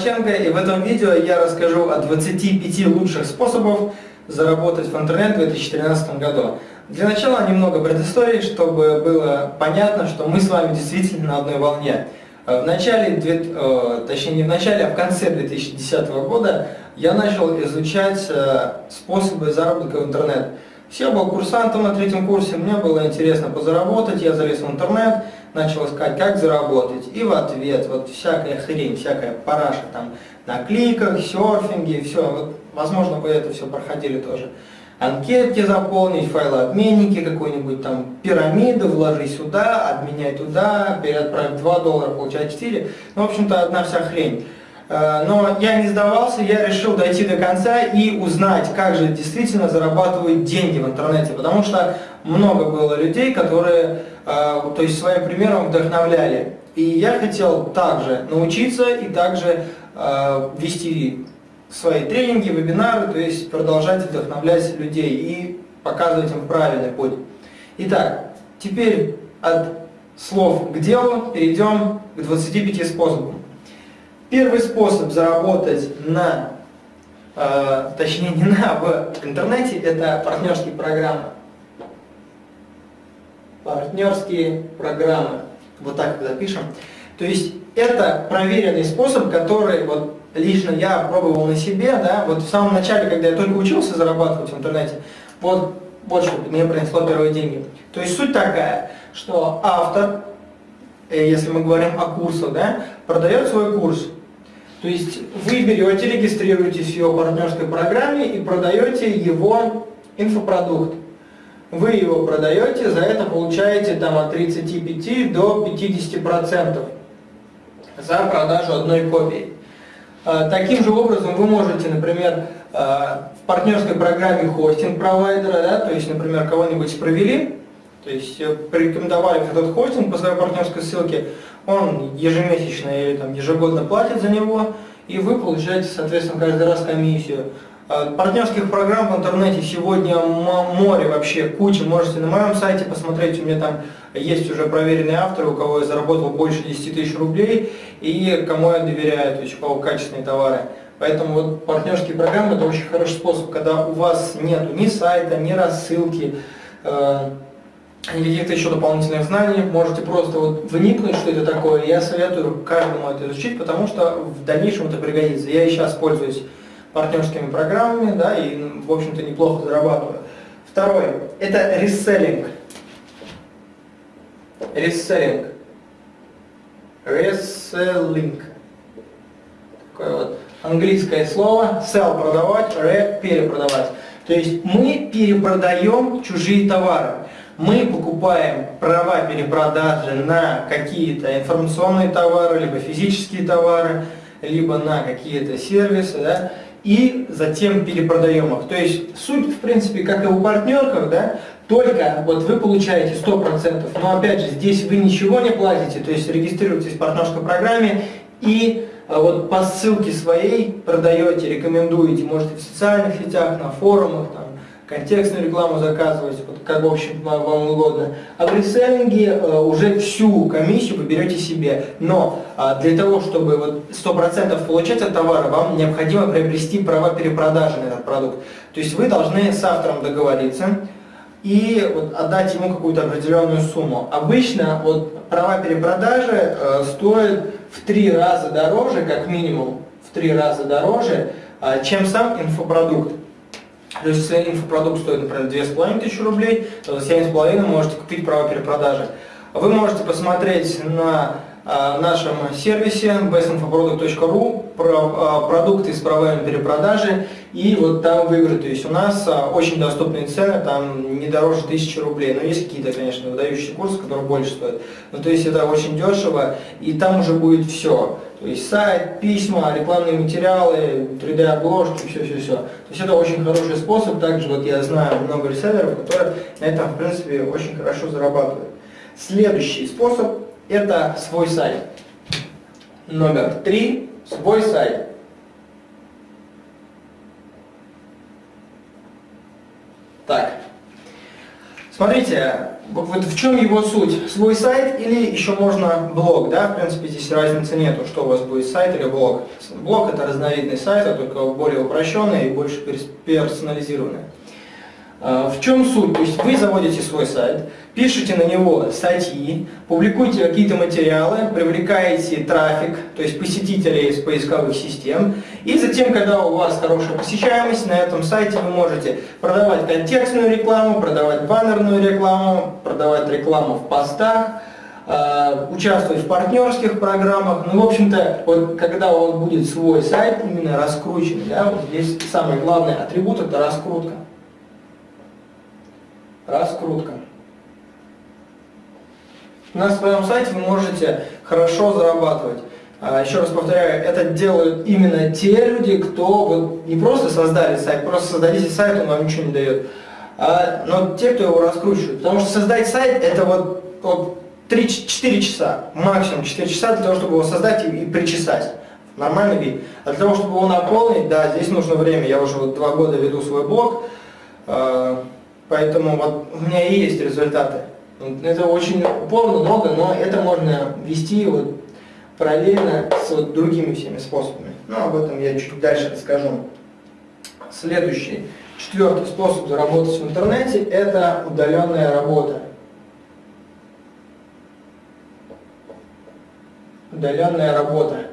Шелбаченко и в этом видео я расскажу о 25 лучших способов заработать в интернет в 2013 году. Для начала немного предыстории, чтобы было понятно, что мы с вами действительно на одной волне. В начале, э, точнее не в начале, а в конце 2010 года я начал изучать э, способы заработка в интернет. Все был курсантом на третьем курсе, мне было интересно позаработать, я залез в интернет, начал искать, как заработать. И в ответ вот всякая хрень, всякая параша там на кликах, серфинге, все. Вот, возможно, вы это все проходили тоже. Анкетки заполнить, файлообменники, какой-нибудь там пирамиды, вложи сюда, обменяй туда, переотправь 2 доллара, получать 4. Ну, в общем-то, одна вся хрень. Э, но я не сдавался, я решил дойти до конца и узнать, как же действительно зарабатывают деньги в интернете. Потому что много было людей, которые э, то есть своим примером вдохновляли. И я хотел также научиться и также э, вести свои тренинги, вебинары, то есть продолжать вдохновлять людей и показывать им правильный путь. Итак, теперь от слов к делу перейдем к 25 способам. Первый способ заработать на, э, точнее не на, в интернете, это партнерские программы. Партнерские программы. Вот так запишем. То есть это проверенный способ, который вот лично я пробовал на себе, да, вот в самом начале, когда я только учился зарабатывать в интернете, вот, вот что мне принесло первые деньги. То есть суть такая, что автор, э, если мы говорим о курсах, да, продает свой курс, то есть вы берете, регистрируетесь в его партнерской программе и продаете его инфопродукт. Вы его продаете, за это получаете там от 35 до 50% за продажу одной копии. А, таким же образом вы можете, например, а, в партнерской программе хостинг провайдера, да, то есть, например, кого-нибудь провели, то есть э, порекомендовали этот хостинг по своей партнерской ссылке, он ежемесячно или там, ежегодно платит за него, и вы получаете, соответственно, каждый раз комиссию. А, партнерских программ в интернете сегодня море вообще, куча. Можете на моем сайте посмотреть, у меня там есть уже проверенные авторы, у кого я заработал больше 10 тысяч рублей, и кому я доверяю, то есть у кого качественные товары. Поэтому вот партнерские программы это очень хороший способ, когда у вас нет ни сайта, ни рассылки, э, каких-то еще дополнительных знаний, можете просто вот вникнуть, что это такое. Я советую каждому это изучить, потому что в дальнейшем это пригодится. Я и сейчас пользуюсь партнерскими программами, да, и, в общем-то, неплохо зарабатываю. Второе – это реселлинг. Реселлинг. Реселлинг. Такое вот английское слово. Sell – продавать, re – перепродавать. То есть мы перепродаем чужие товары мы покупаем права перепродажи на какие-то информационные товары, либо физические товары, либо на какие-то сервисы, да, и затем перепродаем их. То есть суть, в принципе, как и у партнерков, да, только вот вы получаете 100%, но опять же здесь вы ничего не платите, то есть регистрируетесь в партнерской программе и а, вот по ссылке своей продаете, рекомендуете, можете в социальных сетях, на форумах, там, контекстную рекламу заказывать, вот как, в общем, вам угодно. А в реселлинге э, уже всю комиссию вы берете себе. Но э, для того, чтобы вот 100% получать от товара, вам необходимо приобрести права перепродажи на этот продукт. То есть вы должны с автором договориться и вот, отдать ему какую-то определенную сумму. Обычно вот, права перепродажи э, стоят в три раза дороже, как минимум, в три раза дороже, э, чем сам инфопродукт. То есть если инфопродукт стоит, например, 2500 рублей, то за 7,5 можете купить право перепродажи. Вы можете посмотреть на а, нашем сервисе bestinfoproduct.ru про а, продукты с правами перепродажи и вот там выбрать. То есть у нас а, очень доступные цены, там не дороже 1000 рублей. Но есть какие-то, конечно, выдающие курсы, которые больше стоят. Но то есть это очень дешево и там уже будет все. То есть сайт, письма, рекламные материалы, 3D-обложки, все-все-все. То есть это очень хороший способ. Также вот я знаю много реселлеров, которые на этом, в принципе, очень хорошо зарабатывают. Следующий способ – это свой сайт. Номер три – свой сайт. Так, Смотрите, вот в чем его суть? Свой сайт или еще можно блог, да? В принципе, здесь разницы нету, что у вас будет сайт или блог. Блог это разновидность сайта, только более упрощенный и больше персонализированный. А, в чем суть? То есть вы заводите свой сайт, пишете на него статьи, публикуете какие-то материалы, привлекаете трафик, то есть посетителей из поисковых систем, и затем, когда у вас хорошая посещаемость, на этом сайте вы можете продавать контекстную рекламу, продавать баннерную рекламу, продавать рекламу в постах, а, участвовать в партнерских программах. Ну, в общем-то, вот когда у вас будет свой сайт, именно раскрученный, да, вот здесь самый главный атрибут – это раскрутка раскрутка. На своем сайте вы можете хорошо зарабатывать. А, еще раз повторяю, это делают именно те люди, кто вот не просто создали сайт, просто создадите сайт, он вам ничего не дает, а, но те, кто его раскручивает. Потому что создать сайт это вот, вот 3-4 часа, максимум 4 часа для того, чтобы его создать и, причесать. Нормальный вид. А для того, чтобы его наполнить, да, здесь нужно время. Я уже вот два года веду свой блог. А, Поэтому вот у меня и есть результаты. Это очень упорно, много, но это можно вести вот параллельно с вот другими всеми способами. Но об этом я чуть дальше расскажу. Следующий, четвертый способ заработать в интернете – это удаленная работа. Удаленная работа.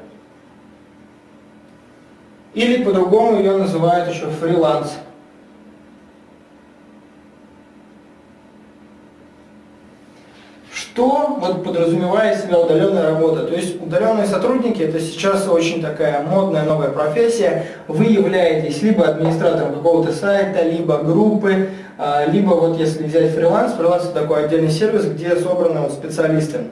Или по-другому ее называют еще фриланс. Что вот подразумевает себя удаленная работа? То есть удаленные сотрудники это сейчас очень такая модная новая профессия. Вы являетесь либо администратором какого-то сайта, либо группы, а, либо вот если взять фриланс, фриланс это такой отдельный сервис, где собраны вот специалисты.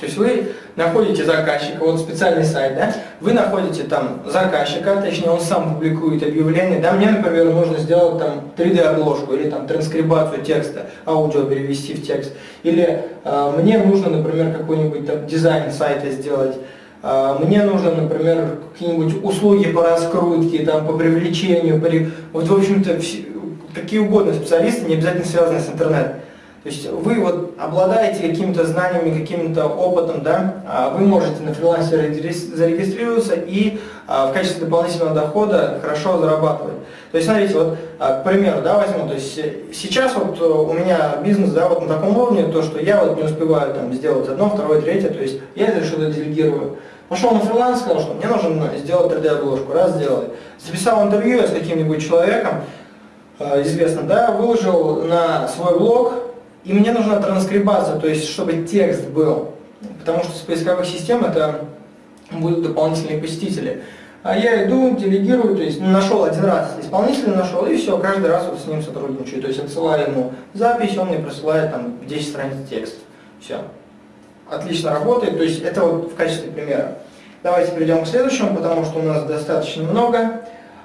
То есть вы находите заказчика, вот специальный сайт, да, вы находите там заказчика, точнее он сам публикует объявление, да, мне, например, нужно сделать там 3D-обложку или там транскрибацию текста, аудио перевести в текст, или э, мне нужно, например, какой-нибудь там дизайн сайта сделать, э, мне нужно, например, какие-нибудь услуги по раскрутке, там, по привлечению, по... вот, в общем-то, какие угодно специалисты, не обязательно связанные с интернетом. То есть вы вот обладаете какими-то знаниями, каким-то опытом, да, а вы можете на фрилансе зарегистрироваться и а, в качестве дополнительного дохода хорошо зарабатывать. То есть смотрите, вот, а, к примеру, да, возьму, то есть сейчас вот у меня бизнес, да, вот на таком уровне, то, что я вот не успеваю там сделать одно, второе, третье, то есть я это что-то делегирую. Пошел на фриланс, сказал, что мне нужно сделать 3D-обложку, раз сделай. Записал интервью с каким-нибудь человеком, известным, да, выложил на свой блог, и мне нужна транскрибация, то есть чтобы текст был, потому что с поисковых систем это будут дополнительные посетители. А я иду, делегирую, то есть нашел один раз исполнителя, нашел, и все, каждый раз вот с ним сотрудничаю. То есть отсылаю ему запись, он мне присылает там 10 страниц текста. Все. Отлично работает, то есть это вот в качестве примера. Давайте перейдем к следующему, потому что у нас достаточно много.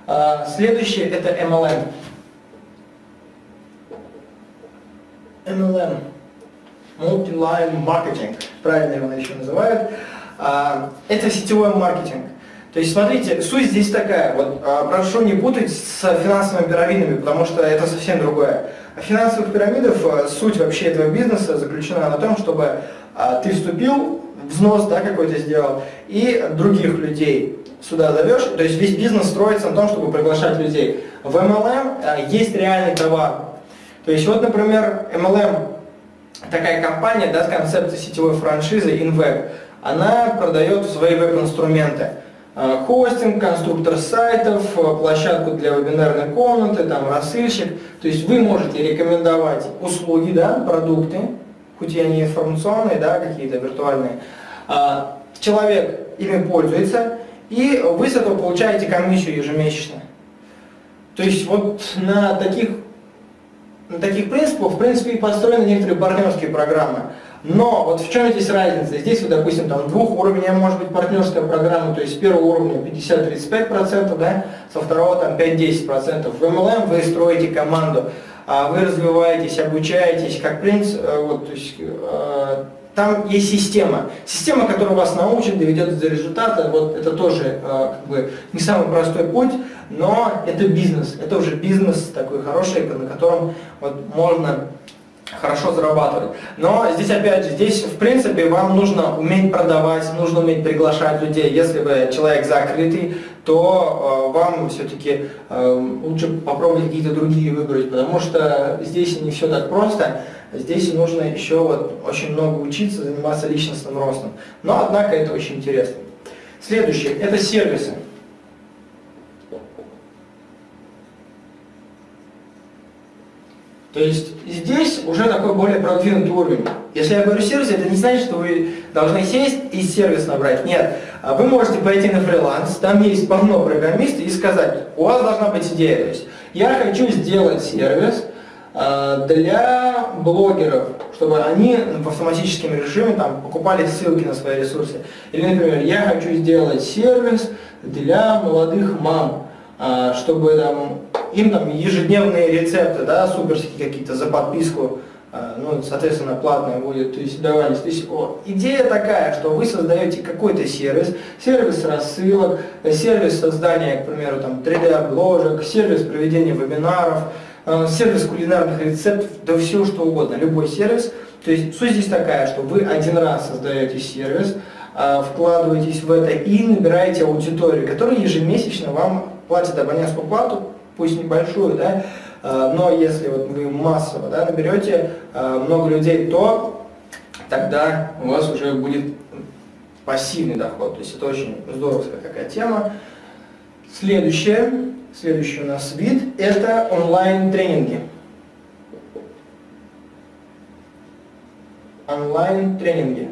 А, следующее это MLM. MLM, Multi-Line Marketing, правильно его еще называют, а, это сетевой маркетинг. То есть, смотрите, суть здесь такая, вот а, прошу не путать с финансовыми пирамидами, потому что это совсем другое. А финансовых пирамидов, суть вообще этого бизнеса заключена на том, чтобы ты вступил, взнос да, какой-то сделал, и других людей сюда зовешь, то есть весь бизнес строится на том, чтобы приглашать людей. В MLM есть реальный товар, то есть вот, например, MLM, такая компания да, с концепцией сетевой франшизы InWeb, она продает свои веб-инструменты. А, хостинг, конструктор сайтов, площадку для вебинарной комнаты, там рассыльщик. То есть вы можете рекомендовать услуги, да, продукты, хоть и они информационные, да, какие-то виртуальные. А, человек ими пользуется, и вы с этого получаете комиссию ежемесячно. То есть вот на таких на таких принципах, в принципе, и построены некоторые партнерские программы. Но вот в чем здесь разница? Здесь, вот, допустим, там двухуровневая может быть партнерская программа, то есть с первого уровня 50-35%, да, со второго там 5-10%. В MLM вы строите команду, а вы развиваетесь, обучаетесь, как принц, э, вот, то есть, э, там есть система. Система, которая вас научит, доведет до результата. Вот это тоже э, как бы не самый простой путь, но это бизнес. Это уже бизнес такой хороший, на котором вот можно хорошо зарабатывать. Но здесь опять же, здесь в принципе вам нужно уметь продавать, нужно уметь приглашать людей. Если вы человек закрытый, то э, вам все-таки э, лучше попробовать какие-то другие выбрать, потому что здесь не все так просто. Здесь нужно еще вот очень много учиться, заниматься личностным ростом. Но однако это очень интересно. Следующее – это сервисы. То есть здесь уже такой более продвинутый уровень. Если я говорю сервис, это не значит, что вы должны сесть и сервис набрать. Нет, а вы можете пойти на фриланс, там есть полно программистов, и сказать, у вас должна быть идея. То есть я хочу сделать сервис для блогеров, чтобы они в автоматическом режиме там, покупали ссылки на свои ресурсы. Или, например, я хочу сделать сервис для молодых мам, а, чтобы там, им там ежедневные рецепты, да, суперские какие-то за подписку, а, ну, соответственно, платная будет, то есть давались. То есть о, идея такая, что вы создаете какой-то сервис, сервис рассылок, сервис создания, к примеру, там 3D-обложек, сервис проведения вебинаров, а, сервис кулинарных рецептов, да все что угодно, любой сервис. То есть суть здесь такая, что вы один раз создаете сервис, вкладываетесь в это и набираете аудиторию, которая ежемесячно вам платят абонентскую плату, пусть небольшую, да, э, но если вот вы массово да, наберете э, много людей, то тогда у вас уже будет пассивный доход. То есть это очень здоровская какая тема. Следующее, следующий у нас вид – это онлайн-тренинги. Онлайн-тренинги.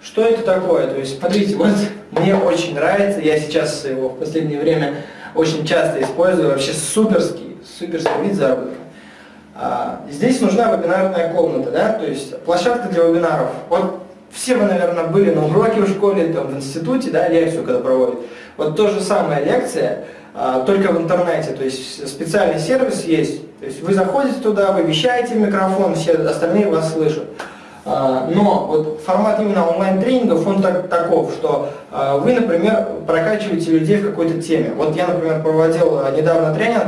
Что это такое? То есть, смотрите, вот мне очень нравится, я сейчас его в последнее время очень часто использую, вообще суперский, суперский вид заработка. А, здесь нужна вебинарная комната, да, то есть площадка для вебинаров. Вот все вы, наверное, были на уроке в школе, там, в институте, да, лекцию когда проводят. Вот то же самая лекция, а, только в интернете, то есть специальный сервис есть. То есть вы заходите туда, вы вещаете микрофон, все остальные вас слышат. А, но вот формат именно онлайн-тренингов, он так, таков, что а, вы, например, прокачиваете людей в какой-то теме. Вот я, например, проводил недавно тренинг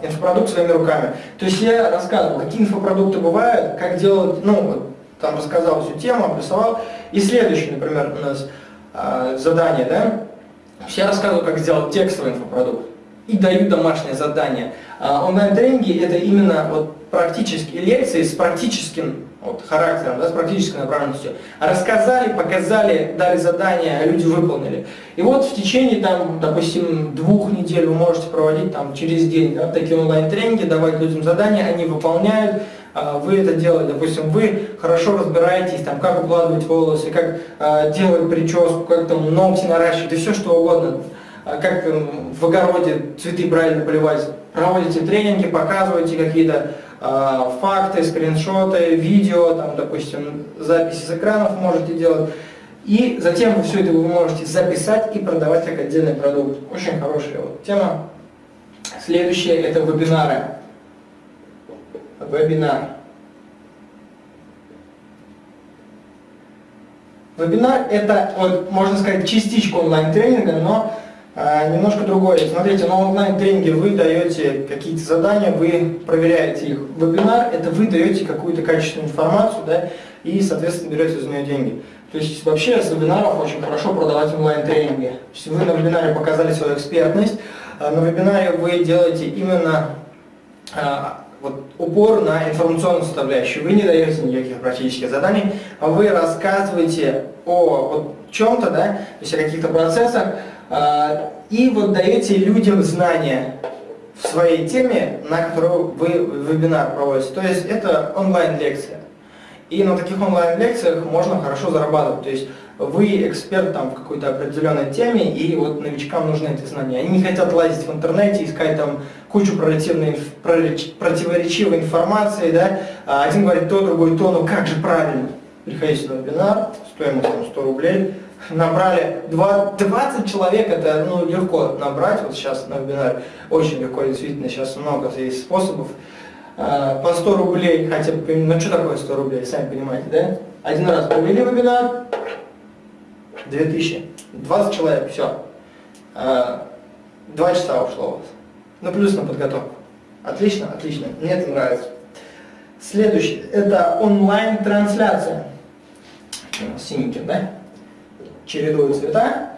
«Инфопродукт своими руками». То есть я рассказывал, какие инфопродукты бывают, как делать, ну, там рассказал всю тему, обрисовал. И следующее, например, у нас задание, да, я рассказываю, как сделать текстовый инфопродукт и даю домашнее задание. Онлайн-тренинги – это именно вот практические лекции с практическим вот, характером, да, с практической направленностью. Рассказали, показали, дали задания, а люди выполнили. И вот в течение, там, допустим, двух недель вы можете проводить там, через день да, такие онлайн-тренинги, давать людям задания, они выполняют, а, вы это делаете, допустим, вы хорошо разбираетесь, там, как укладывать волосы, как э, делать прическу, как там ногти наращивать, и все что угодно, а, как э, в огороде цветы правильно поливать. Проводите тренинги, показываете какие-то а, факты, скриншоты, видео, там, допустим, записи с экранов можете делать. И затем вы все это вы можете записать и продавать как отдельный продукт. Очень хорошая вот тема. Следующее это вебинары. Вебинар. Вебинар это, вот, можно сказать, частичка онлайн-тренинга, но а, немножко другое. Смотрите, на онлайн-тренинге вы даете какие-то задания, вы проверяете их. Вебинар – это вы даете какую-то качественную информацию, да, и, соответственно, берете за нее деньги. То есть вообще с вебинаров очень хорошо продавать онлайн-тренинги. Вы на вебинаре показали свою экспертность, а на вебинаре вы делаете именно а, вот, упор на информационную составляющую. Вы не даете никаких практических заданий, а вы рассказываете о вот, чем-то, да, то есть о каких-то процессах, а, и вот даете людям знания в своей теме, на которую вы вебинар проводите. То есть это онлайн-лекция. И на таких онлайн-лекциях можно хорошо зарабатывать. То есть вы эксперт там в какой-то определенной теме, и вот новичкам нужны эти знания. Они не хотят лазить в интернете, искать там кучу противоречивой информации, да. А один говорит то, другой то, ну как же правильно? Приходите на вебинар, стоимость там 100 рублей, набрали 20 человек, это ну, легко набрать, вот сейчас на вебинаре очень легко, действительно, сейчас много есть способов. А, по 100 рублей, хотя бы, ну что такое 100 рублей, сами понимаете, да? Один раз провели вебинар, 2000, 20 человек, все. А, два часа ушло у вас, ну плюс на подготовку. Отлично, отлично. Мне это нравится. Следующий. Это онлайн-трансляция. Синеньким, да? Чередую цвета.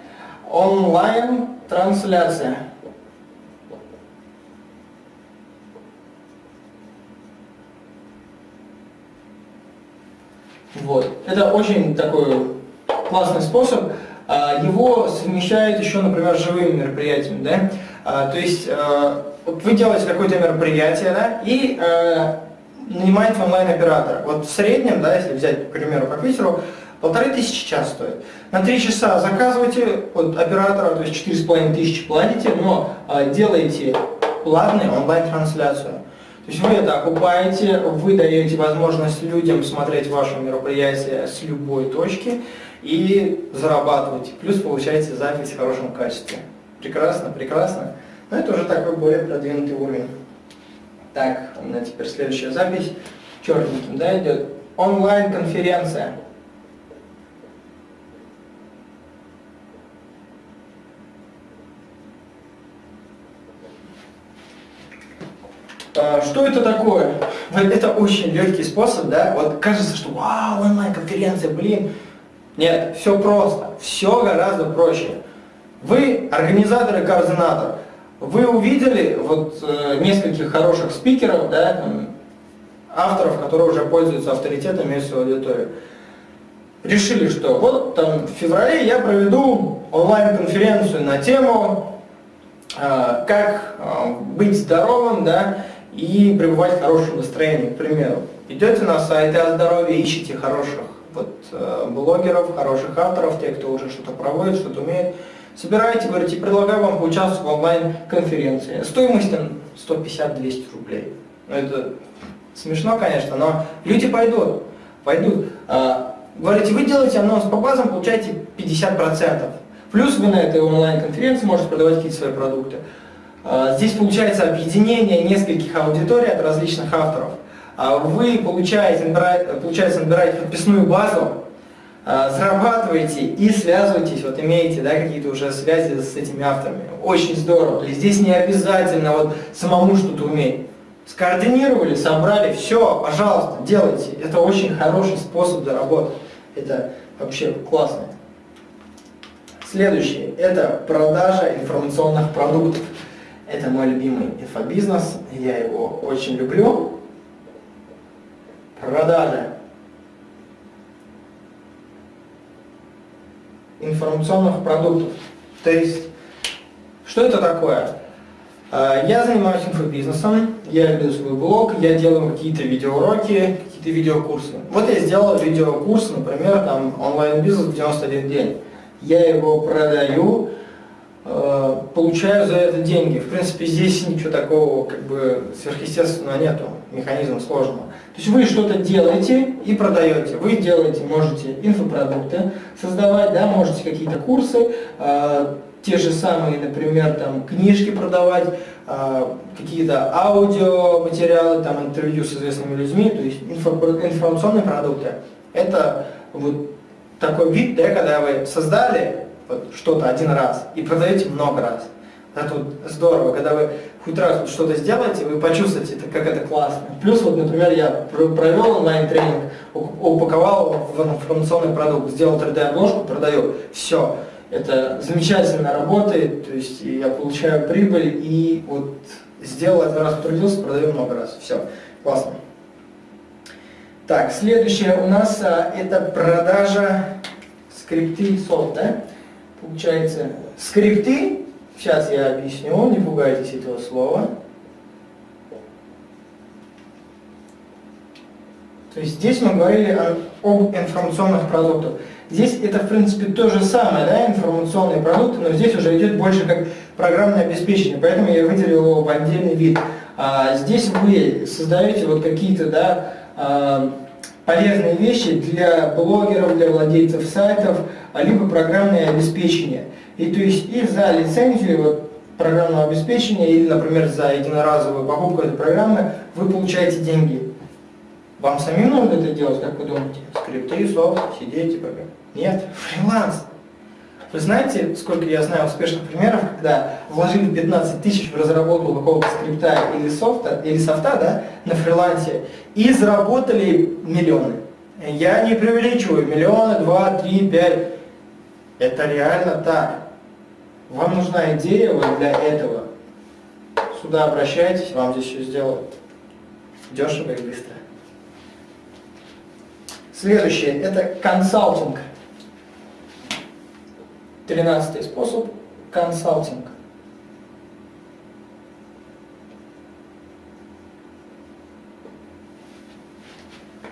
Онлайн-трансляция. Вот. Это очень такой классный способ. А, его совмещают еще, например, с живыми мероприятиями. Да? А, то есть а, вот вы делаете какое-то мероприятие да, и нанимаете онлайн-оператора. Вот в среднем, да, если взять, к примеру, по Питеру, полторы тысячи час стоит. На три часа заказываете от оператора, то есть четыре с половиной тысячи платите, но делаете платную онлайн-трансляцию. То есть вы это окупаете, вы даете возможность людям смотреть ваше мероприятие с любой точки и зарабатывать. Плюс получаете запись в хорошем качестве. Прекрасно, прекрасно. Но это уже такой более продвинутый уровень. Так, у меня теперь следующая запись. Черненьким, да, идет. Онлайн-конференция. А, что это такое? Это очень легкий способ, да? Вот кажется, что вау, онлайн-конференция, блин. Нет, все просто, все гораздо проще. Вы организатор и координатор. Вы увидели вот э, нескольких хороших спикеров, да, там, авторов, которые уже пользуются авторитетом и свою аудиторию. Решили, что вот там в феврале я проведу онлайн-конференцию на тему э, как э, быть здоровым, да, и пребывать в хорошем настроении, к примеру. Идете на сайты о здоровье, ищите хороших вот, э, блогеров, хороших авторов, тех, кто уже что-то проводит, что-то умеет. Собираете, говорите, предлагаю вам поучаствовать в онлайн-конференции. Стоимость там 150-200 рублей. Ну, это смешно, конечно, но люди пойдут. Пойдут. А, говорите, вы делаете анонс по базам, получаете 50%. Плюс вы на этой онлайн-конференции можете продавать какие-то свои продукты. А, здесь получается объединение нескольких аудиторий от различных авторов. А вы получаете, получается, набираете подписную базу, а, зарабатываете и связываетесь, вот имеете да, какие-то уже связи с этими авторами. Очень здорово. Есть здесь не обязательно вот самому что-то уметь. Скоординировали, собрали, все, пожалуйста, делайте. Это очень хороший способ заработать. Это вообще классно. Следующее – это продажа информационных продуктов. Это мой любимый инфобизнес, я его очень люблю. Продажа информационных продуктов. То есть, что это такое? А, я занимаюсь инфобизнесом, я веду свой блог, я делаю какие-то видеоуроки, какие-то видеокурсы. Вот я сделал видеокурс, например, там онлайн-бизнес в 91 день. Я его продаю, получаю за это деньги. В принципе, здесь ничего такого как бы сверхъестественного нету, механизма сложного. То есть вы что-то делаете и продаете. Вы делаете, можете инфопродукты создавать, да, можете какие-то курсы, э, те же самые, например, там книжки продавать, э, какие-то аудиоматериалы, там интервью с известными людьми, то есть инфо, информационные продукты. Это вот такой вид, да, когда вы создали что-то один раз и продаете много раз. Это вот здорово, когда вы хоть раз вот что-то сделаете, вы почувствуете, это, как это классно. Плюс, вот, например, я провел онлайн-тренинг, упаковал в информационный продукт, сделал 3D-обложку, продаю. Все. Это замечательно работает, то есть я получаю прибыль и вот сделал один раз, потрудился, продаю много раз. Все. Классно. Так, следующее у нас а, это продажа скрипты софт, да? Получается, скрипты, сейчас я объясню, не пугайтесь этого слова. То есть здесь мы говорили о, об информационных продуктах. Здесь это, в принципе, то же самое, да, информационные продукты, но здесь уже идет больше как программное обеспечение, поэтому я выделил его в отдельный вид. А, здесь вы создаете вот какие-то, да, а, полезные вещи для блогеров, для владельцев сайтов, либо программное обеспечение. И то есть и за лицензию вот, программного обеспечения или, например, за единоразовую покупку этой программы вы получаете деньги. Вам самим нужно это делать, как вы думаете? Скрипты, софт, сидеть, типа. Нет, фриланс. Вы знаете, сколько я знаю успешных примеров, когда вложили 15 тысяч в разработку какого-то скрипта или софта, или софта да, на фрилансе и заработали миллионы. Я не преувеличиваю, миллионы, два, три, пять. Это реально так. Вам нужна идея вот для этого. Сюда обращайтесь, вам здесь все сделают. Дешево и быстро. Следующее – это консалтинг. Тринадцатый способ – консалтинг.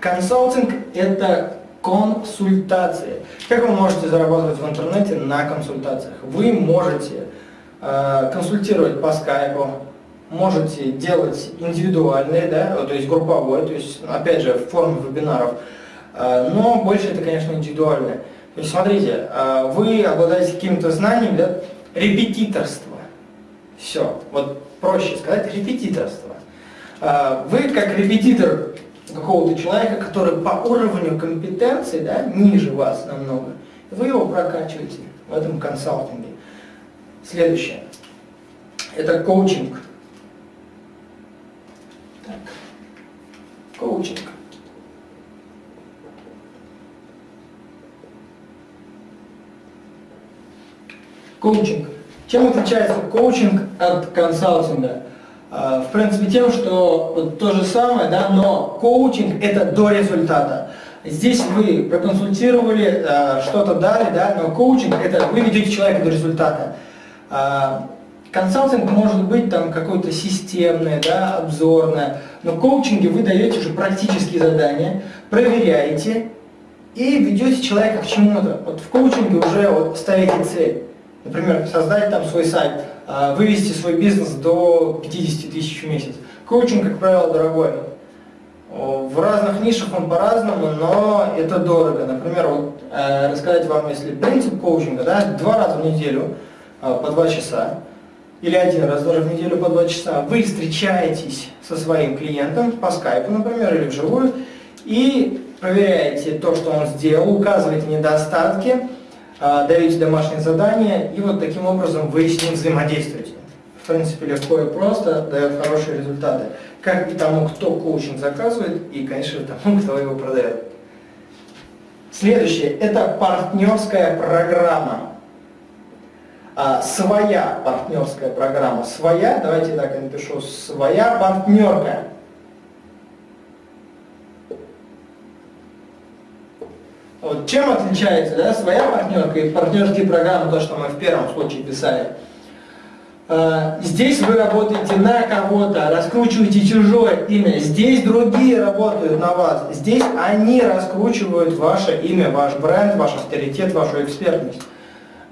Консалтинг – это консультации. Как вы можете зарабатывать в интернете на консультациях? Вы можете э, консультировать по скайпу, можете делать индивидуальные, да, то есть групповой, то есть, опять же, в форме вебинаров, э, но больше это, конечно, индивидуальное. То есть, смотрите, э, вы обладаете какими-то знаниями, да, репетиторство. Все, вот проще сказать, репетиторство. Э, вы как репетитор какого-то человека, который по уровню компетенции да, ниже вас намного, вы его прокачиваете в этом консалтинге. Следующее. Это коучинг. Так. Коучинг. Коучинг. Чем отличается коучинг от консалтинга? А, в принципе, тем, что то же самое, да, но коучинг это до результата. Здесь вы проконсультировали, а, что-то дали, да, но коучинг это вы ведете человека до результата. А, консалтинг может быть там какое-то системное, да, обзорное, но в коучинге вы даете уже практические задания, проверяете и ведете человека к чему-то. Вот в коучинге уже вот ставите цель. Например, создать там свой сайт, вывести свой бизнес до 50 тысяч в месяц. Коучинг, как правило, дорогой. В разных нишах он по-разному, но это дорого. Например, вот, э, рассказать вам, если принцип коучинга, да, два раза в неделю э, по два часа, или один раз даже в неделю по два часа, вы встречаетесь со своим клиентом по скайпу, например, или вживую, и проверяете то, что он сделал, указываете недостатки, а, даете домашние задания, и вот таким образом вы с ним взаимодействуете. В принципе, легко и просто, дает хорошие результаты. Как и тому, кто коучинг заказывает, и, конечно, тому, кто его продает. Следующее – это партнерская программа. А, своя партнерская программа. Своя, давайте так я напишу, своя партнерка. Вот чем отличается да, своя партнерка и партнерские программы, то, что мы в первом случае писали? А, здесь вы работаете на кого-то, раскручиваете чужое имя. Здесь другие работают на вас. Здесь они раскручивают ваше имя, ваш бренд, ваш авторитет, вашу экспертность.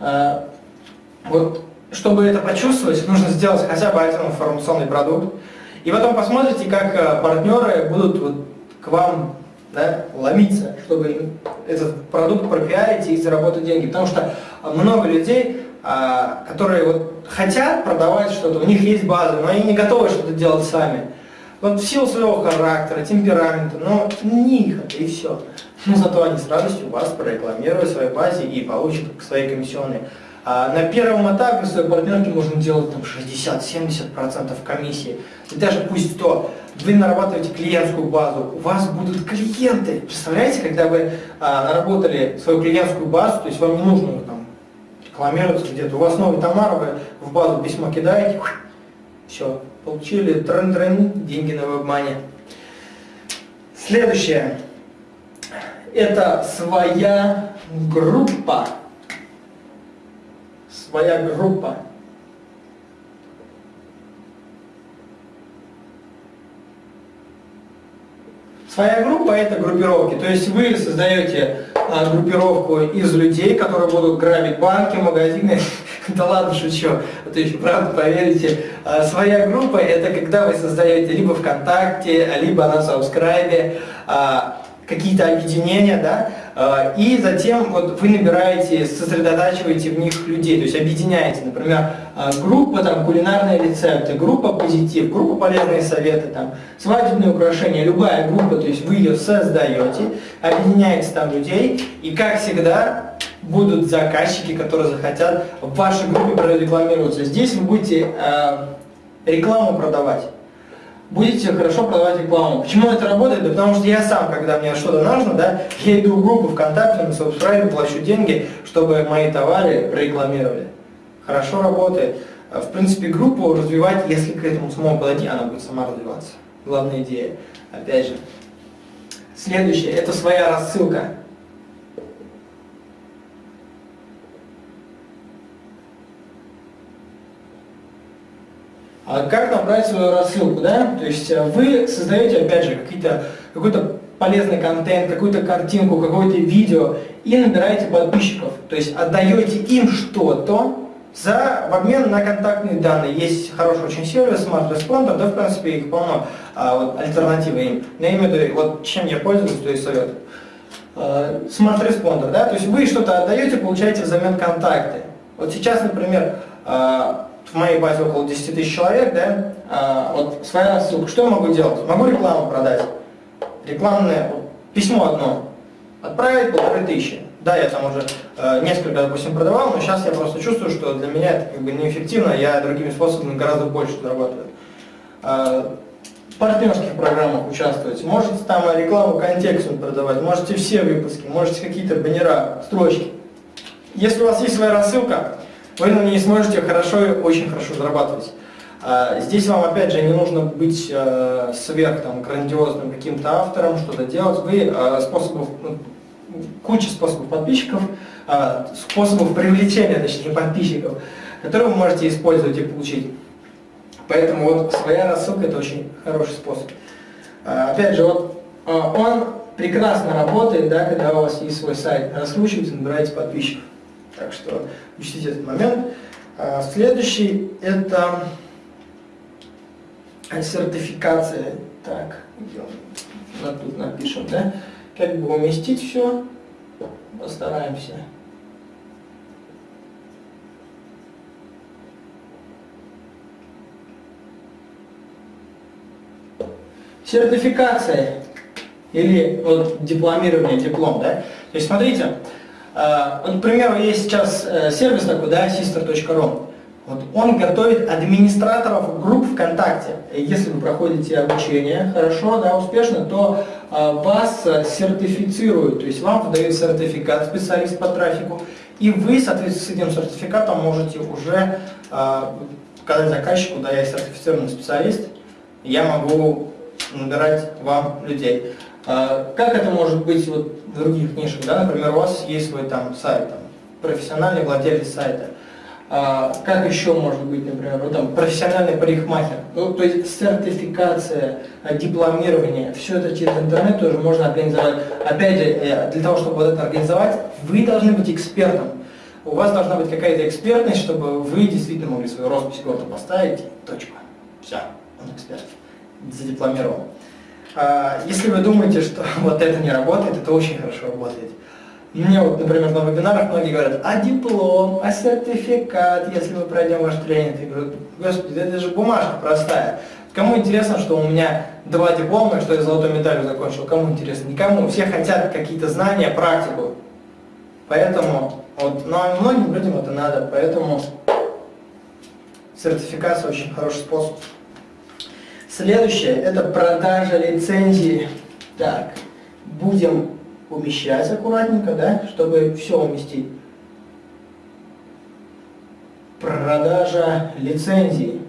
А, вот, чтобы это почувствовать, нужно сделать хотя бы один информационный продукт. И потом посмотрите, как а, партнеры будут вот к вам да, ломиться, чтобы этот продукт пропиарить и заработать деньги. Потому что много людей, а, которые вот хотят продавать что-то, у них есть база, но они не готовы что-то делать сами. Вот в силу своего характера, темперамента, но не их это и все. Но зато они с радостью вас прорекламируют в своей базе и получат свои комиссионные. А на первом этапе своей партнерки можно делать там 60-70% комиссии. И даже пусть то, вы нарабатываете клиентскую базу, у вас будут клиенты. Представляете, когда вы а, наработали свою клиентскую базу, то есть вам не нужно там рекламироваться где-то, у вас новый товар, вы в базу письмо кидаете, все, получили трен-трен, деньги на вебмане. Следующее. Это своя группа своя группа. Своя группа – это группировки, то есть вы создаете а, группировку из людей, которые будут грабить банки, магазины. да ладно, шучу, а то еще правда поверите. А, своя группа – это когда вы создаете либо ВКонтакте, либо на Сабскрайбе, а, какие-то объединения, да, а, и затем вот вы набираете, сосредотачиваете в них людей, то есть объединяете, например, а, группа там кулинарные рецепты, группа позитив, группа полезные советы, там, свадебные украшения, любая группа, то есть вы ее создаете, объединяете там людей, и как всегда, будут заказчики, которые захотят в вашей группе прорекламироваться. Здесь вы будете э, рекламу продавать. Будете хорошо продавать рекламу. Почему это работает? Да потому что я сам, когда мне что-то нужно, да, я иду в группу ВКонтакте, на subscribe, плачу деньги, чтобы мои товары прорекламировали. Хорошо работает. В принципе, группу развивать, если к этому самому подойти, она будет сама развиваться. Главная идея. Опять же. Следующее, это своя рассылка. А как направить свою рассылку, да? То есть э, вы создаете, опять же, какой-то полезный контент, какую-то картинку, какое-то видео и набираете подписчиков. То есть отдаете им что-то за в обмен на контактные данные. Есть хороший очень сервис, Smart Responder, да, в принципе, их полно, а, вот, альтернативы им. Но я имею в виду, вот чем я пользуюсь, то есть совет. А, Smart Responder, да, то есть вы что-то отдаете, получаете взамен контакты. Вот сейчас, например, а, в моей базе около 10 тысяч человек, да, а, вот своя рассылка, что я могу делать? Могу рекламу продать, рекламное, письмо одно, отправить полторы тысячи. Да, я там уже э, несколько, допустим, продавал, но сейчас я просто чувствую, что для меня это как бы неэффективно, я другими способами гораздо больше зарабатываю. Э, в партнерских программах участвовать, можете там рекламу контекстную продавать, можете все выпуски, можете какие-то баннера, строчки. Если у вас есть своя рассылка, вы ней сможете хорошо очень хорошо зарабатывать. А, здесь вам опять же не нужно быть э, сверх там, грандиозным каким-то автором, что-то делать. Вы э, способов, ну, куча способов подписчиков, э, способов привлечения, точнее, подписчиков, которые вы можете использовать и получить. Поэтому вот своя рассылка это очень хороший способ. Опять же, вот он прекрасно работает, да, когда у вас есть свой сайт, раскручиваете, набираете подписчиков. Так что учтите этот момент. А, следующий это сертификация. Так, тут напишем, да? Как бы уместить все, постараемся. Сертификация или вот дипломирование, диплом, да? То есть смотрите, вот, к примеру, есть сейчас э, сервис такой, да, sister.ru. Вот он готовит администраторов групп ВКонтакте. Если вы проходите обучение хорошо, да, успешно, то э, вас сертифицируют, то есть вам выдают сертификат специалист по трафику, и вы, соответственно, с этим сертификатом можете уже э, сказать заказчику, да, я сертифицированный специалист, я могу набирать вам людей. А, как это может быть вот в других нишах? Да? Например, у вас есть свой там сайт, там, профессиональный владелец сайта. А, как еще может быть, например, ну, там, профессиональный парикмахер? Ну, то есть сертификация, а, дипломирование, все это через интернет тоже можно организовать. Опять же, э, для того, чтобы вот это организовать, вы должны быть экспертом. У вас должна быть какая-то экспертность, чтобы вы действительно могли свою роспись гордо поставить, точка. Все, он эксперт, задипломировал. А, если вы думаете, что вот это не работает, это очень хорошо работает. Мне вот, например, на вебинарах многие говорят, а диплом, а сертификат, если мы пройдем ваш тренинг. Я говорю, господи, это же бумажка простая. Кому интересно, что у меня два диплома, что я золотой медалью закончил? Кому интересно? Никому. Все хотят какие-то знания, практику. Поэтому, вот, но многим людям это надо, поэтому сертификация очень хороший способ. Следующее – это продажа лицензии. Так, будем умещать аккуратненько, да, чтобы все уместить. Продажа лицензии.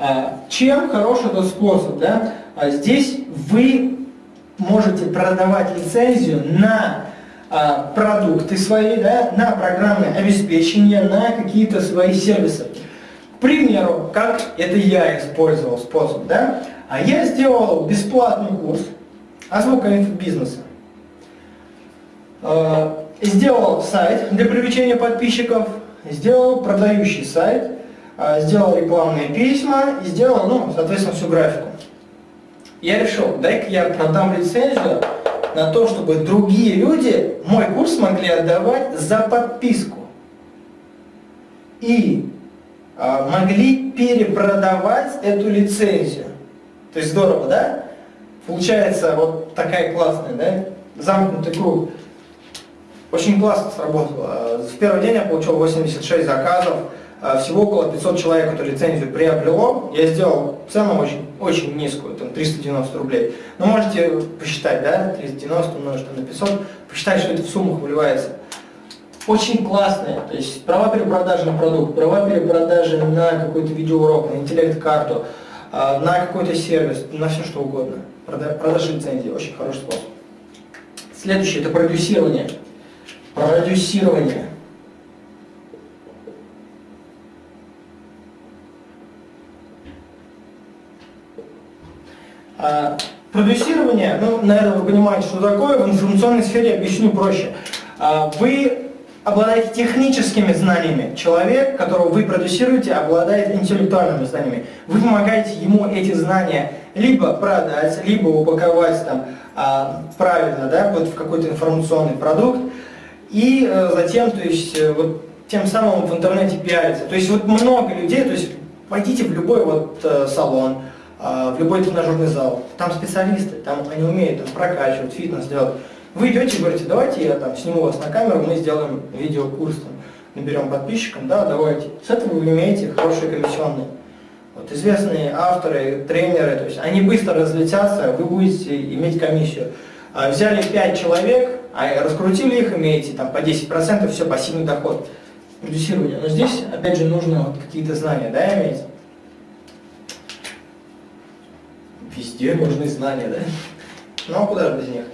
А, чем хороший этот способ? Да? А здесь вы можете продавать лицензию на а, продукты свои, да, на программное обеспечение, на какие-то свои сервисы. Примеру, как это я использовал способ, да? А я сделал бесплатный курс «Азбука инфобизнеса». Э, сделал сайт для привлечения подписчиков, сделал продающий сайт, э, сделал рекламные письма и сделал, ну, соответственно, всю графику. Я решил, дай-ка я продам лицензию на то, чтобы другие люди мой курс могли отдавать за подписку. И могли перепродавать эту лицензию. То есть здорово, да? Получается вот такая классная, да? замкнутый круг. Очень классно сработало. В первый день я получил 86 заказов, всего около 500 человек эту лицензию приобрело. Я сделал цену очень, очень низкую, там 390 рублей. Но можете посчитать, да, 390 умножить на 500, посчитать, что это в суммах выливается. Очень классные, то есть права перепродажи на продукт, права перепродажи на какой-то видеоурок, на интеллект-карту, а, на какой-то сервис, на все что угодно. Продажа лицензии, очень хороший способ. Следующее – это продюсирование. Продюсирование. А, продюсирование, ну, наверное, вы понимаете, что такое, в информационной сфере объясню проще. А, вы обладаете техническими знаниями. Человек, которого вы продюсируете, обладает интеллектуальными знаниями. Вы помогаете ему эти знания либо продать, либо упаковать там, а, правильно да, вот в какой-то информационный продукт, и а, затем то есть, э, вот, тем самым в интернете пиариться. То есть вот много людей, то есть пойдите в любой вот, э, салон, а, в любой тренажерный зал, там специалисты, там они умеют там, прокачивать, фитнес делать. Вы идете и говорите, давайте я там сниму вас на камеру, мы сделаем видеокурс, там, наберем подписчикам, да, давайте. С этого вы имеете хорошие комиссионные. Вот известные авторы, тренеры, то есть они быстро разлетятся, вы будете иметь комиссию. А взяли 5 человек, а раскрутили их, имеете там по 10%, все, пассивный доход. Продюсирование. Но здесь, опять же, нужно вот какие-то знания, да, иметь. Везде нужны знания, да? Ну, а куда же без них?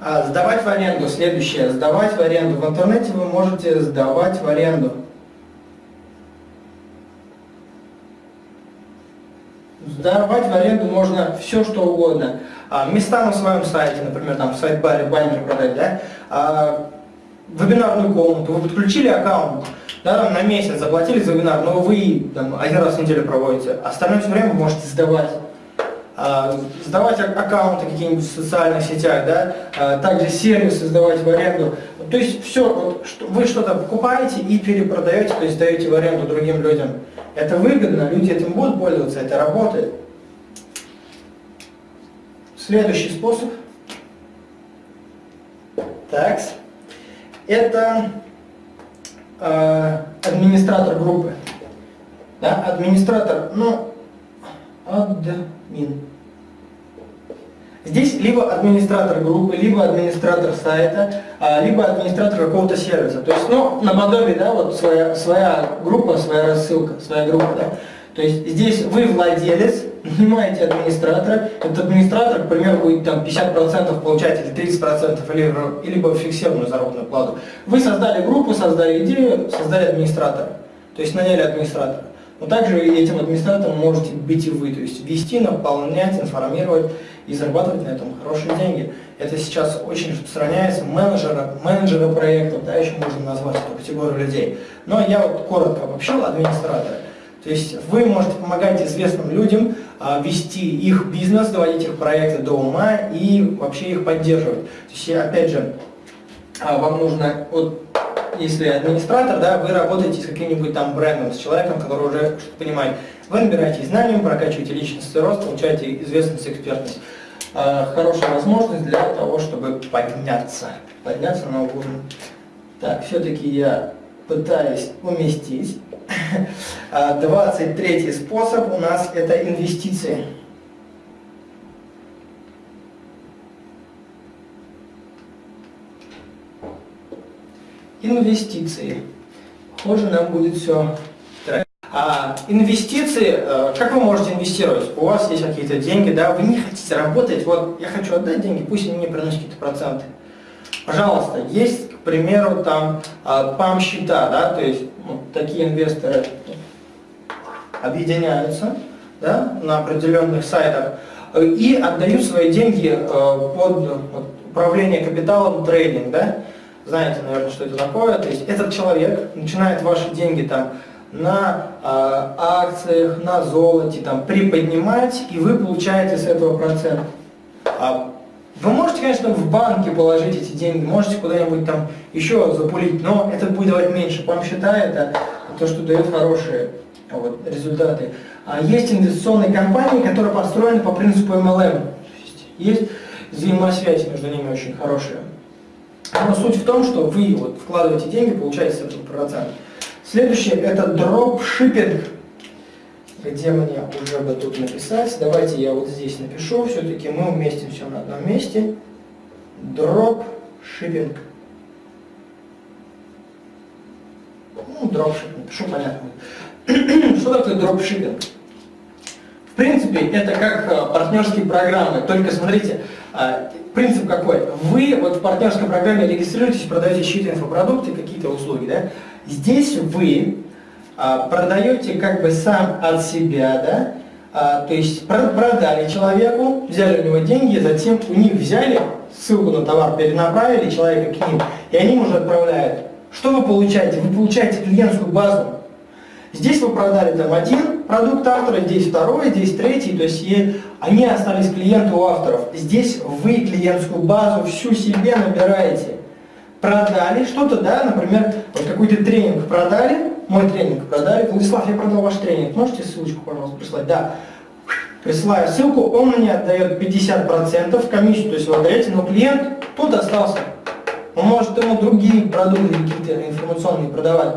А, сдавать в аренду. Следующее. Сдавать в аренду. В интернете вы можете сдавать в аренду. Сдавать в аренду можно все, что угодно. А, места на своем сайте, например, там в сайт-баре баннер продать, да? А, вебинарную комнату, вы подключили аккаунт, да, на месяц заплатили за вебинар, но вы там, один раз в неделю проводите, остальное все время вы можете сдавать. А, сдавать аккаунты какие-нибудь в социальных сетях, да, а, также сервисы сдавать в аренду. То есть все, вот, вы что-то покупаете и перепродаете, то есть сдаете в аренду другим людям. Это выгодно, люди этим будут пользоваться, это работает. Следующий способ. Так. Это э, администратор группы. Да, администратор, ну, админ. Здесь либо администратор группы, либо администратор сайта, а, либо администратор какого-то сервиса. То есть, ну, наподобие, да, вот своя, своя группа, своя рассылка, своя группа, да. То есть здесь вы владелец, нанимаете администратора, этот администратор, к примеру, будет там 50% получать или 30%, или, либо фиксированную заработную плату. Вы создали группу, создали идею, создали администратора, то есть наняли администратора. Но также этим администратором можете быть и вы, то есть вести, наполнять, информировать и зарабатывать на этом хорошие деньги. Это сейчас очень распространяется, менеджера, менеджера проектов, да, еще можно назвать эту категорию людей. Но я вот коротко обобщил администратора. То есть вы можете помогать известным людям а, вести их бизнес, доводить их проекты до ума и вообще их поддерживать. То есть, опять же, а, вам нужно, вот, если администратор, да, вы работаете с каким-нибудь там брендом, с человеком, который уже что-то понимает. Вы набираете знания, прокачиваете личностный рост, получаете известность, экспертность. А, хорошая возможность для того, чтобы подняться, подняться на уровень. Так, все-таки я пытаюсь уместить. 23 а, способ у нас это инвестиции. Инвестиции. Похоже, нам будет все а инвестиции, э, как вы можете инвестировать? У вас есть какие-то деньги, да, вы не хотите работать, вот я хочу отдать деньги, пусть они мне приносят какие-то проценты. Пожалуйста, есть, к примеру, там а, ПАМ-счета, да, то есть ну, такие инвесторы объединяются да, на определенных сайтах и отдают свои деньги э, под управление капиталом трейдинг, да, знаете, наверное, что это такое, то есть этот человек начинает ваши деньги там на э, акциях, на золоте, там, приподнимать, и вы получаете с этого процент. А вы можете, конечно, в банке положить эти деньги, можете куда-нибудь там еще запулить, но это будет давать меньше. Вам считает это то, что дает хорошие вот, результаты. А есть инвестиционные компании, которые построены по принципу MLM. Есть взаимосвязь между ними очень хорошая. Но суть в том, что вы вот вкладываете деньги, получаете с процент. Следующее это дропшиппинг. Где мне уже бы тут написать? Давайте я вот здесь напишу, все-таки мы уместим все на одном месте. Дропшиппинг. Ну, дропшиппинг, напишу, понятно. Что такое дропшиппинг? В принципе, это как э, партнерские программы, только смотрите, э, принцип какой? Вы вот в партнерской программе регистрируетесь, продаете чьи-то инфопродукты, какие-то услуги, да? Здесь вы а, продаете как бы сам от себя, да? А, то есть продали человеку, взяли у него деньги, затем у них взяли ссылку на товар, перенаправили человека к ним, и они уже отправляют. Что вы получаете? Вы получаете клиентскую базу. Здесь вы продали там один продукт автора, здесь второй, здесь третий, то есть они остались клиенты у авторов. Здесь вы клиентскую базу всю себе набираете. Продали что-то, да, например, вот какой-то тренинг продали, мой тренинг продали. Владислав, я продал ваш тренинг, можете ссылочку, пожалуйста, прислать? Да. Присылаю ссылку, он мне отдает 50% комиссию, то есть вы отдаете, но клиент тут остался. Он может ему другие продукты какие-то информационные продавать.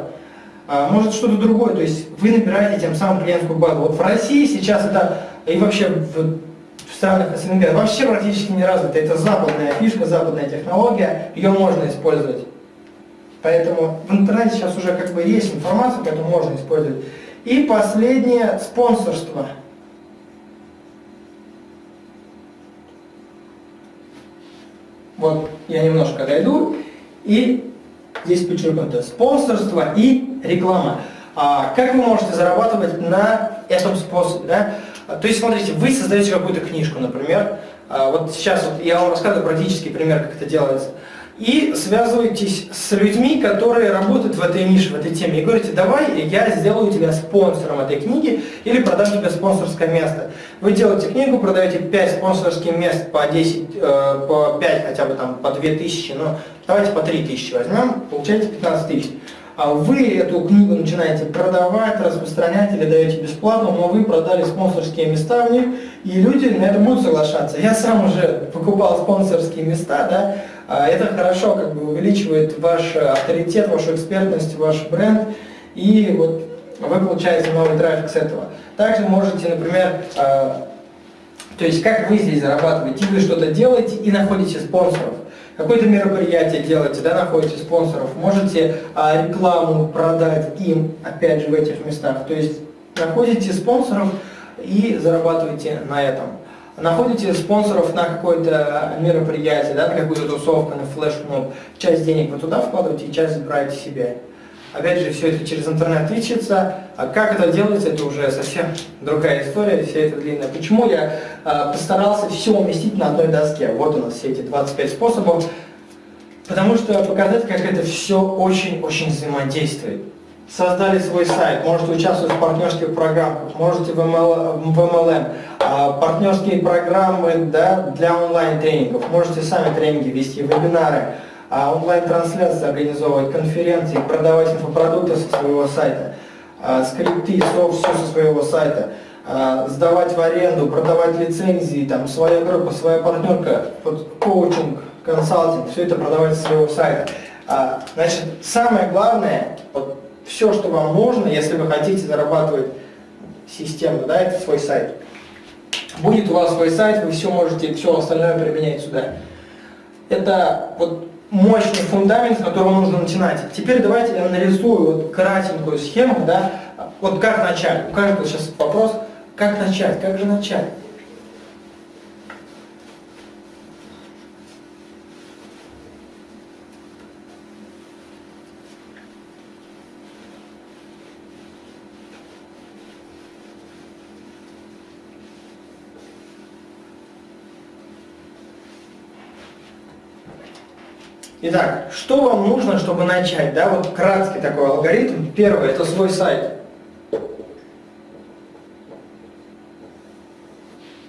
А, может что-то другое, то есть вы набираете тем самым клиентскую базу. Вот в России сейчас это, и вообще в, странах СНГ, вообще практически не развито. Это западная фишка, западная технология, ее можно использовать. Поэтому в интернете сейчас уже как бы есть информация, поэтому можно использовать. И последнее, спонсорство. Вот я немножко дойду, и здесь подчеркнуто спонсорство и реклама. А, как вы можете зарабатывать на этом способе? Да? То есть, смотрите, вы создаете какую-то книжку, например. А, вот сейчас вот я вам рассказываю практический пример, как это делается и связываетесь с людьми, которые работают в этой нише, в этой теме, и говорите, давай я сделаю тебя спонсором этой книги или продам тебе спонсорское место. Вы делаете книгу, продаете 5 спонсорских мест по 10, э, по 5 хотя бы там, по 2 тысячи, ну давайте по 3 тысячи возьмем, получаете 15 тысяч. А вы эту книгу начинаете продавать, распространять или даете бесплатно, но вы продали спонсорские места в них, и люди на это будут соглашаться. Я сам уже покупал спонсорские места, да, а это хорошо как бы увеличивает ваш авторитет, вашу экспертность, ваш бренд, и вот вы получаете новый трафик с этого. Также можете, например, а, то есть как вы здесь зарабатываете, вы что-то делаете и находите спонсоров. Какое-то мероприятие делаете, да, находите спонсоров, можете а, рекламу продать им, опять же, в этих местах. То есть находите спонсоров и зарабатываете на этом находите спонсоров на какое-то мероприятие, да, на какую-то тусовку, на флешмоб, часть денег вы туда вкладываете и часть забираете себе. Опять же, все это через интернет ищется. А как это делается, это уже совсем другая история, все это длинное. Почему я э, постарался все уместить на одной доске? Вот у нас все эти 25 способов. Потому что показать, как это все очень-очень взаимодействует создали свой сайт, можете участвовать в партнерских программах, можете в, ML, в MLM, а, партнерские программы да, для онлайн-тренингов, можете сами тренинги вести, вебинары, онлайн-трансляции организовывать, конференции, продавать инфопродукты со своего сайта, а, скрипты, софт, все со своего сайта, сдавать в аренду, продавать лицензии, там, своя группа, своя партнерка, вот, коучинг, консалтинг, все это продавать со своего сайта. Значит, самое главное, вот, все, что вам нужно, если вы хотите зарабатывать систему, да, это свой сайт. Будет у вас свой сайт, вы все можете, все остальное применять сюда. Это вот мощный фундамент, с которого нужно начинать. Теперь давайте я нарисую вот кратенькую схему, да, вот как начать. У каждого сейчас вопрос, как начать, как же начать. Итак, что вам нужно, чтобы начать? Да, вот краткий такой алгоритм. Первый – это свой сайт.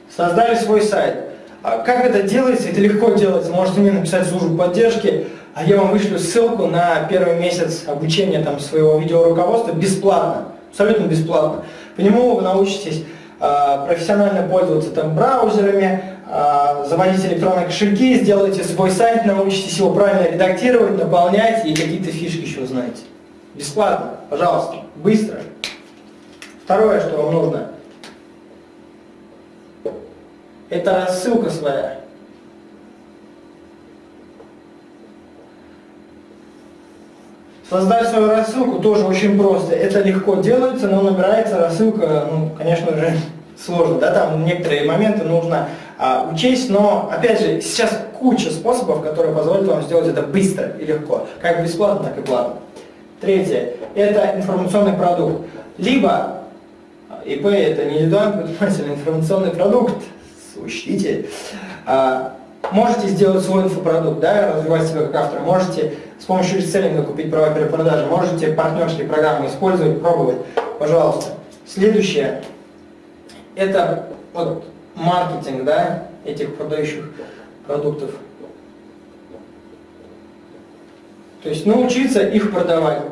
Создали свой сайт. А как это делается? Это легко делается. Можете мне написать службу поддержки, а я вам вышлю ссылку на первый месяц обучения там, своего видеоруководства бесплатно. Абсолютно бесплатно. По нему вы научитесь э, профессионально пользоваться там браузерами, а, заводить электронные кошельки, сделайте свой сайт, научитесь его правильно редактировать, наполнять и какие-то фишки еще узнаете. Бесплатно, пожалуйста, быстро. Второе, что вам нужно, это рассылка своя. Создать свою рассылку тоже очень просто. Это легко делается, но набирается рассылка, ну, конечно же, сложно. Да? Там некоторые моменты нужно а, учесть, но, опять же, сейчас куча способов, которые позволят вам сделать это быстро и легко. Как бесплатно, так и платно. Третье. Это информационный продукт. Либо ИП это не индивидуальный предприниматель, а информационный продукт, учтите. А, можете сделать свой инфопродукт, да, развивать себя как автор, можете с помощью реселлинга купить права перепродажи, можете партнерские программы использовать, пробовать, пожалуйста. Следующее, это вот маркетинг, да, этих продающих продуктов. То есть научиться их продавать.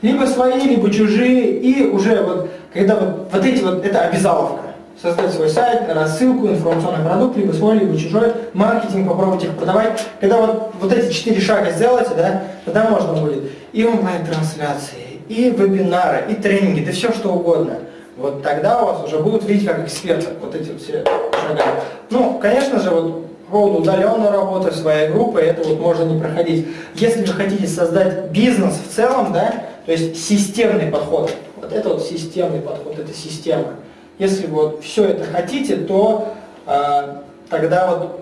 Либо свои, либо чужие, и уже вот, когда вот, вот эти вот, это обязаловка создать свой сайт, рассылку, информационный продукт, либо свой, либо чужой, маркетинг, попробовать их продавать. Когда вот, вот эти четыре шага сделаете, да, тогда можно будет и онлайн-трансляции, и вебинары, и тренинги, да все что угодно. Вот тогда у вас уже будут видеть как эксперты вот эти все шага. Ну, конечно же, вот по поводу удаленной работы, своей группы, это вот можно не проходить. Если вы хотите создать бизнес в целом, да, то есть системный подход, вот это вот системный подход, это система. Если вот все это хотите, то э, тогда вот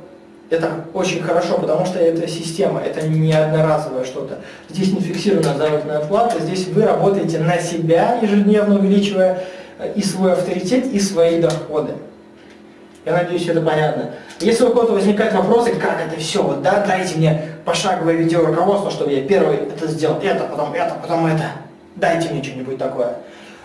это очень хорошо, потому что это система, это не одноразовое что-то. Здесь не фиксированная заработная плата, здесь вы работаете на себя, ежедневно увеличивая и свой авторитет, и свои доходы. Я надеюсь, это понятно. Если у кого-то возникают вопросы, как это все, вот, да, дайте мне пошаговое видеоруководство, чтобы я первый это сделал, это, потом это, потом это. Дайте мне что-нибудь такое.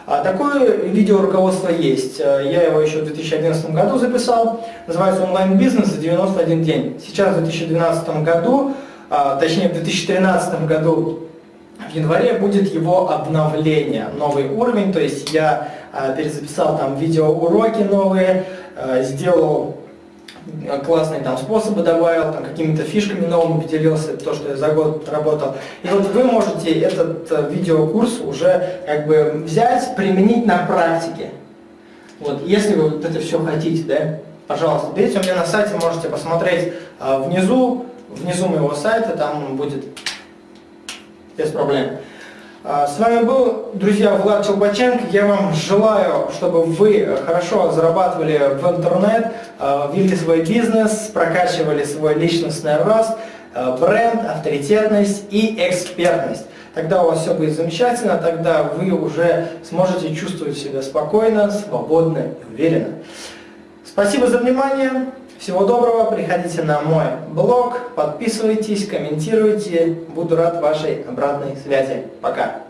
А такое видеоруководство есть. Э, я его еще в 2011 году записал. Называется «Онлайн-бизнес за 91 день». Сейчас в 2012 году, а, точнее в 2013 году в январе будет его обновление, новый уровень. То есть я перезаписал там видеоуроки новые, а, сделал классные там способы добавил, там какими-то фишками новыми поделился, то, что я за год работал. И вот вы можете этот э, видеокурс уже как бы взять, применить на практике. Вот, если вы вот это все хотите, да, пожалуйста, берите у меня на сайте, можете посмотреть внизу, внизу моего сайта, там будет без проблем. А, с вами был, друзья, Влад Челбаченко. Я вам желаю, чтобы вы хорошо зарабатывали в интернет, а, вели свой бизнес, прокачивали свой личностный рост, а, бренд, авторитетность и экспертность. Тогда у вас все будет замечательно, тогда вы уже сможете чувствовать себя спокойно, свободно и уверенно. Спасибо за внимание. Всего доброго, приходите на мой блог, подписывайтесь, комментируйте, буду рад вашей обратной связи. Пока!